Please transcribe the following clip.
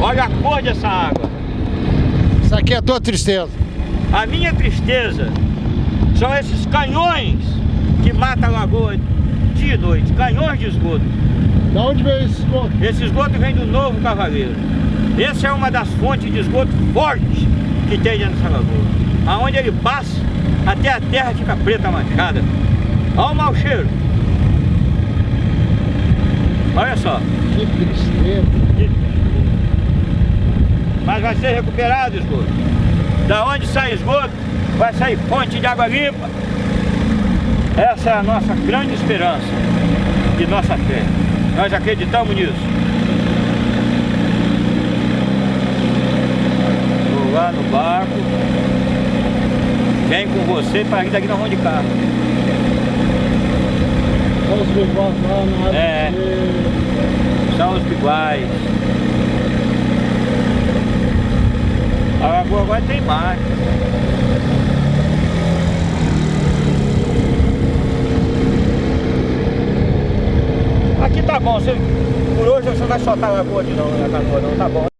Olha a cor dessa água. Isso aqui é a tua tristeza. A minha tristeza são esses canhões que matam a lagoa dia e noite. Canhões de esgoto. Da onde veio esse esgoto? Esse esgoto vem do Novo Cavaleiro. Essa é uma das fontes de esgoto fortes que tem dentro dessa lagoa. Aonde ele passa, até a terra fica preta manchada. Olha o mau cheiro. Olha só. Que tristeza. Mas vai ser recuperado o esgoto. Da onde sai esgoto, vai sair fonte de água limpa. Essa é a nossa grande esperança e nossa fé. Nós acreditamos nisso. Vou lá no barco. Vem com você para ir daqui nós vamos de carro. Olha os biguais lá na área. É. São os biguais. A lagoa agora tem mais. Aqui tá bom, você, por hoje você não vai soltar a lagoa de não, na canoa não, tá bom.